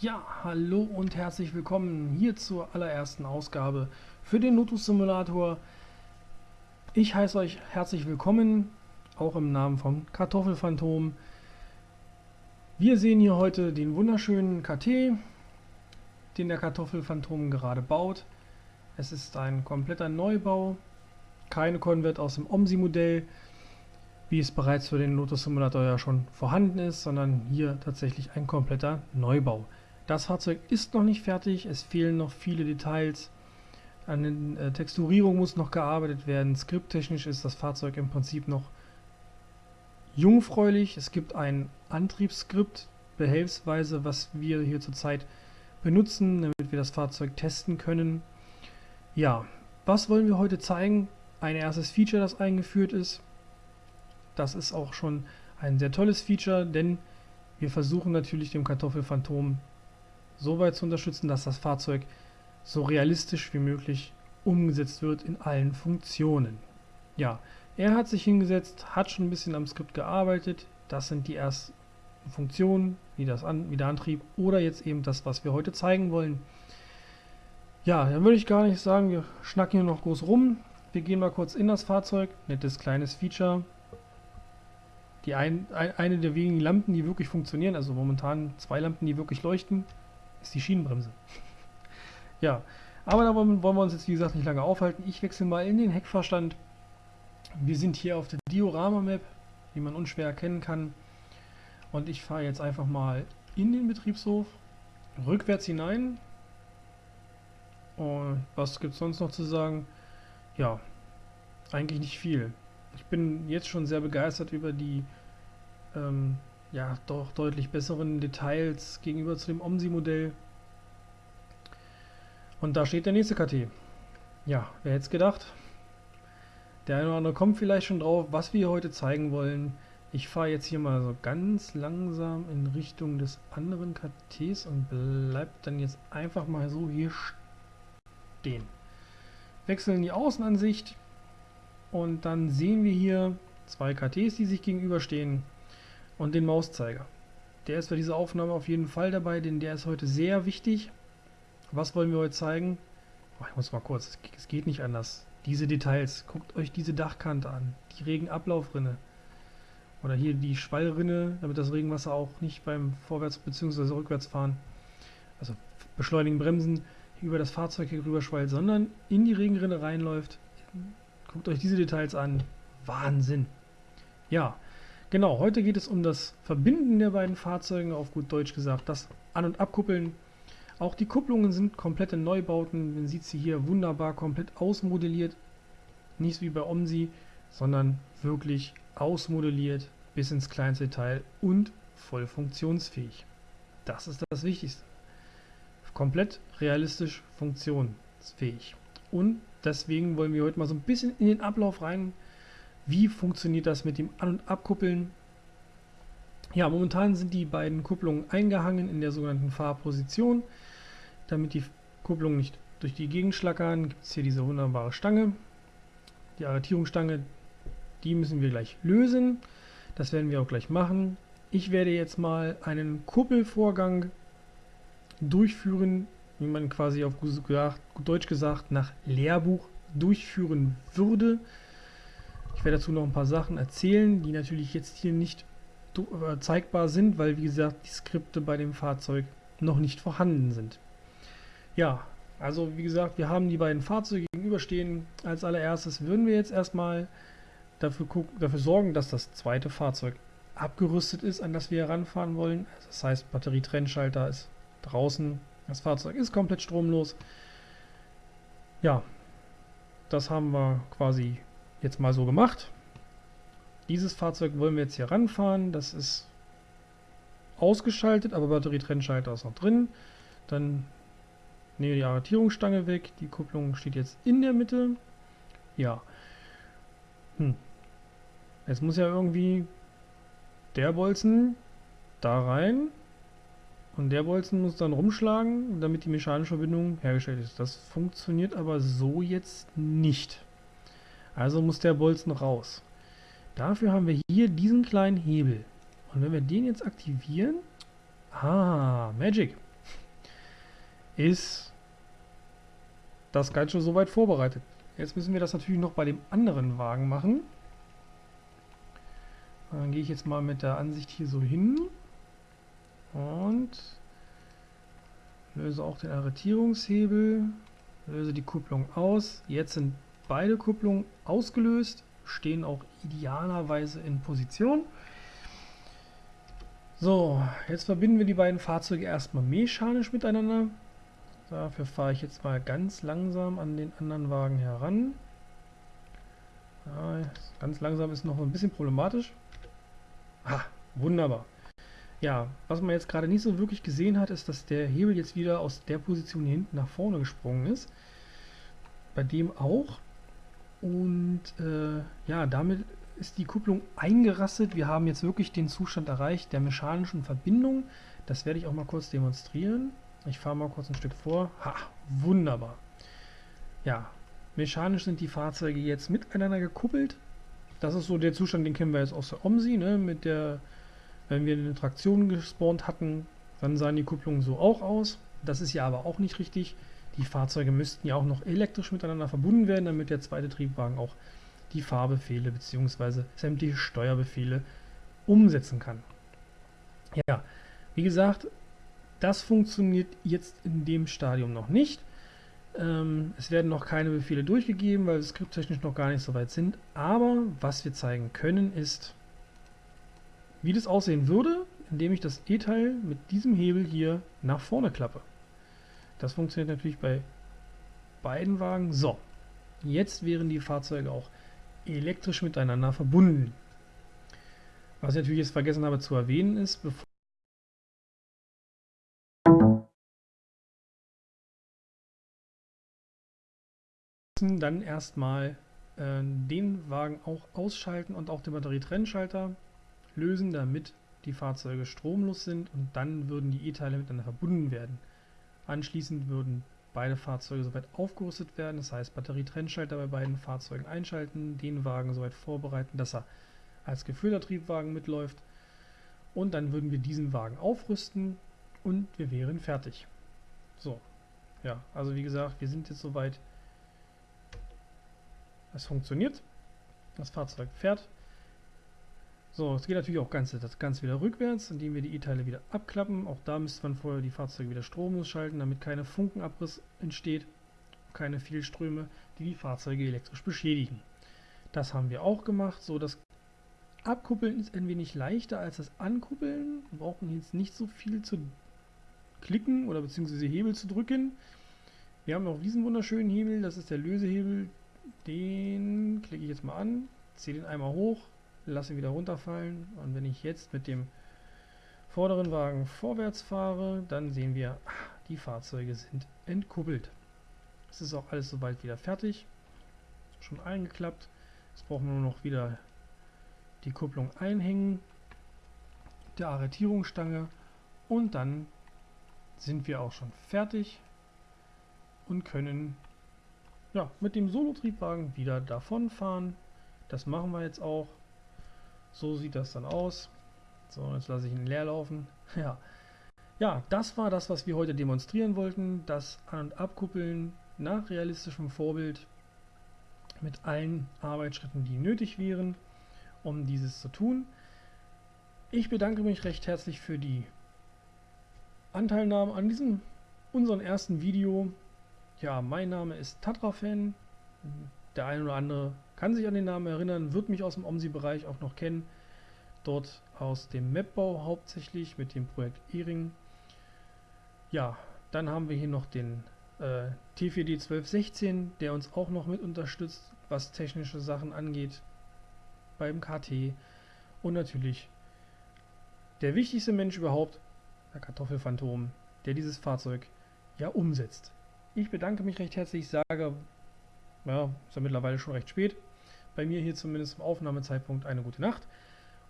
Ja, hallo und herzlich willkommen hier zur allerersten Ausgabe für den Lotus Simulator. Ich heiße euch herzlich willkommen, auch im Namen von Kartoffelphantom. Wir sehen hier heute den wunderschönen KT, den der Kartoffelphantom gerade baut. Es ist ein kompletter Neubau, keine Konvert aus dem OMSI-Modell, wie es bereits für den Lotus Simulator ja schon vorhanden ist, sondern hier tatsächlich ein kompletter Neubau. Das Fahrzeug ist noch nicht fertig, es fehlen noch viele Details. An der äh, Texturierung muss noch gearbeitet werden. Skripttechnisch ist das Fahrzeug im Prinzip noch jungfräulich. Es gibt ein Antriebsskript, behelfsweise, was wir hier zurzeit benutzen, damit wir das Fahrzeug testen können. Ja, was wollen wir heute zeigen? Ein erstes Feature, das eingeführt ist. Das ist auch schon ein sehr tolles Feature, denn wir versuchen natürlich dem Kartoffelphantom so weit zu unterstützen, dass das Fahrzeug so realistisch wie möglich umgesetzt wird in allen Funktionen. Ja, er hat sich hingesetzt, hat schon ein bisschen am Skript gearbeitet. Das sind die ersten Funktionen, wie, das An wie der Antrieb oder jetzt eben das, was wir heute zeigen wollen. Ja, dann würde ich gar nicht sagen, wir schnacken hier noch groß rum. Wir gehen mal kurz in das Fahrzeug. Nettes kleines Feature. Die ein, ein, eine der wenigen Lampen, die wirklich funktionieren, also momentan zwei Lampen, die wirklich leuchten ist die Schienenbremse. ja, aber da wollen wir uns jetzt wie gesagt nicht lange aufhalten. Ich wechsle mal in den Heckverstand. Wir sind hier auf der Diorama-Map, wie man unschwer erkennen kann. Und ich fahre jetzt einfach mal in den Betriebshof, rückwärts hinein. Und was gibt es sonst noch zu sagen? Ja, eigentlich nicht viel. Ich bin jetzt schon sehr begeistert über die ähm, ja, doch deutlich besseren Details gegenüber zu dem OMSI-Modell. Und da steht der nächste KT. Ja, wer hätte es gedacht? Der eine oder andere kommt vielleicht schon drauf, was wir heute zeigen wollen. Ich fahre jetzt hier mal so ganz langsam in Richtung des anderen KTs und bleib dann jetzt einfach mal so hier stehen. Wechseln die Außenansicht und dann sehen wir hier zwei KTs, die sich gegenüberstehen und den Mauszeiger. Der ist für diese Aufnahme auf jeden Fall dabei, denn der ist heute sehr wichtig. Was wollen wir heute zeigen? Oh, ich muss mal kurz, es geht nicht anders. Diese Details, guckt euch diese Dachkante an, die Regenablaufrinne. Oder hier die Schwallrinne, damit das Regenwasser auch nicht beim Vorwärts- bzw. Rückwärtsfahren, also beschleunigen, bremsen, über das Fahrzeug hier rüber schwallt, sondern in die Regenrinne reinläuft. Guckt euch diese Details an. Wahnsinn. Ja, Genau, heute geht es um das Verbinden der beiden Fahrzeuge, auf gut Deutsch gesagt, das An- und Abkuppeln. Auch die Kupplungen sind komplette Neubauten, man sieht sie hier wunderbar komplett ausmodelliert. Nicht wie bei OMSI, sondern wirklich ausmodelliert bis ins kleinste Detail und voll funktionsfähig. Das ist das Wichtigste. Komplett realistisch funktionsfähig. Und deswegen wollen wir heute mal so ein bisschen in den Ablauf rein wie funktioniert das mit dem An- und Abkuppeln? Ja, momentan sind die beiden Kupplungen eingehangen in der sogenannten Fahrposition. Damit die Kupplungen nicht durch die Gegend schlackern, gibt es hier diese wunderbare Stange. Die Arretierungsstange, die müssen wir gleich lösen. Das werden wir auch gleich machen. Ich werde jetzt mal einen Kuppelvorgang durchführen, wie man quasi auf gut Deutsch gesagt nach Lehrbuch durchführen würde. Ich werde dazu noch ein paar Sachen erzählen, die natürlich jetzt hier nicht äh, zeigbar sind, weil wie gesagt die Skripte bei dem Fahrzeug noch nicht vorhanden sind. Ja, also wie gesagt, wir haben die beiden Fahrzeuge gegenüberstehen. Als allererstes würden wir jetzt erstmal dafür, gucken, dafür sorgen, dass das zweite Fahrzeug abgerüstet ist, an das wir heranfahren wollen. Das heißt, Batterietrennschalter ist draußen, das Fahrzeug ist komplett stromlos. Ja, das haben wir quasi jetzt mal so gemacht. Dieses Fahrzeug wollen wir jetzt hier ranfahren. Das ist ausgeschaltet, aber Batterietrennschalter ist noch drin. Dann nehmen wir die Arretierungsstange weg. Die Kupplung steht jetzt in der Mitte. Ja. Hm. Jetzt muss ja irgendwie der Bolzen da rein und der Bolzen muss dann rumschlagen, damit die mechanische Verbindung hergestellt ist. Das funktioniert aber so jetzt nicht. Also muss der Bolzen raus. Dafür haben wir hier diesen kleinen Hebel. Und wenn wir den jetzt aktivieren... Ah, Magic. ist das Ganze soweit vorbereitet. Jetzt müssen wir das natürlich noch bei dem anderen Wagen machen. Dann gehe ich jetzt mal mit der Ansicht hier so hin und löse auch den Arretierungshebel, löse die Kupplung aus. Jetzt sind beide Kupplungen ausgelöst, stehen auch idealerweise in Position. So, jetzt verbinden wir die beiden Fahrzeuge erstmal mechanisch miteinander. Dafür fahre ich jetzt mal ganz langsam an den anderen Wagen heran. Ja, ganz langsam ist noch ein bisschen problematisch. Ha, wunderbar. Ja, was man jetzt gerade nicht so wirklich gesehen hat, ist, dass der Hebel jetzt wieder aus der Position hier hinten nach vorne gesprungen ist. Bei dem auch. Und äh, ja, damit ist die Kupplung eingerastet. Wir haben jetzt wirklich den Zustand erreicht der mechanischen Verbindung. Das werde ich auch mal kurz demonstrieren. Ich fahre mal kurz ein Stück vor. Ha, wunderbar. Ja, mechanisch sind die Fahrzeuge jetzt miteinander gekuppelt. Das ist so der Zustand, den kennen wir jetzt aus der OMSI, ne? mit der, wenn wir eine Traktion gespawnt hatten, dann sahen die Kupplungen so auch aus. Das ist ja aber auch nicht richtig. Die Fahrzeuge müssten ja auch noch elektrisch miteinander verbunden werden, damit der zweite Triebwagen auch die Fahrbefehle bzw. sämtliche Steuerbefehle umsetzen kann. Ja, wie gesagt, das funktioniert jetzt in dem Stadium noch nicht. Ähm, es werden noch keine Befehle durchgegeben, weil wir skripttechnisch noch gar nicht so weit sind. Aber was wir zeigen können ist, wie das aussehen würde, indem ich das E-Teil mit diesem Hebel hier nach vorne klappe. Das funktioniert natürlich bei beiden Wagen. So, jetzt wären die Fahrzeuge auch elektrisch miteinander verbunden. Was ich natürlich jetzt vergessen habe zu erwähnen ist, bevor dann erstmal äh, den Wagen auch ausschalten und auch den Batterietrennschalter lösen, damit die Fahrzeuge stromlos sind und dann würden die E-Teile miteinander verbunden werden. Anschließend würden beide Fahrzeuge soweit aufgerüstet werden, das heißt Batterietrennschalter bei beiden Fahrzeugen einschalten, den Wagen soweit vorbereiten, dass er als geführter Triebwagen mitläuft. Und dann würden wir diesen Wagen aufrüsten und wir wären fertig. So, ja, also wie gesagt, wir sind jetzt soweit, es funktioniert, das Fahrzeug fährt, so, es geht natürlich auch ganz, das Ganze wieder rückwärts, indem wir die E-Teile wieder abklappen. Auch da müsste man vorher die Fahrzeuge wieder stromlos schalten, damit keine Funkenabriss entsteht, keine Fehlströme, die die Fahrzeuge elektrisch beschädigen. Das haben wir auch gemacht. So, das Abkuppeln ist ein wenig leichter als das Ankuppeln. Wir brauchen jetzt nicht so viel zu klicken oder beziehungsweise Hebel zu drücken. Wir haben auch diesen wunderschönen Hebel, das ist der Lösehebel. Den klicke ich jetzt mal an, ziehe den einmal hoch, lasse wieder runterfallen und wenn ich jetzt mit dem vorderen Wagen vorwärts fahre, dann sehen wir, ah, die Fahrzeuge sind entkuppelt. Es ist auch alles soweit wieder fertig, schon eingeklappt. Jetzt brauchen wir nur noch wieder die Kupplung einhängen, der Arretierungsstange und dann sind wir auch schon fertig und können ja, mit dem Solo-Triebwagen wieder davonfahren. Das machen wir jetzt auch. So sieht das dann aus. So, jetzt lasse ich ihn leer laufen. Ja. ja, das war das, was wir heute demonstrieren wollten. Das An- und Abkuppeln nach realistischem Vorbild mit allen Arbeitsschritten, die nötig wären, um dieses zu tun. Ich bedanke mich recht herzlich für die Anteilnahme an diesem unseren ersten Video. Ja, mein Name ist Tatra-Fan. Der eine oder andere kann sich an den Namen erinnern, wird mich aus dem OMSI-Bereich auch noch kennen. Dort aus dem Mapbau hauptsächlich mit dem Projekt E-Ring. Ja, dann haben wir hier noch den äh, T4D 1216, der uns auch noch mit unterstützt, was technische Sachen angeht beim KT. Und natürlich der wichtigste Mensch überhaupt, der Kartoffelphantom, der dieses Fahrzeug ja umsetzt. Ich bedanke mich recht herzlich, sage ja, ist ja mittlerweile schon recht spät. Bei mir hier zumindest zum Aufnahmezeitpunkt eine gute Nacht.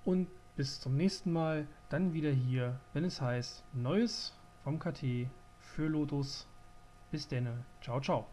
Und bis zum nächsten Mal, dann wieder hier, wenn es heißt Neues vom KT für Lotus. Bis denne. Ciao, ciao.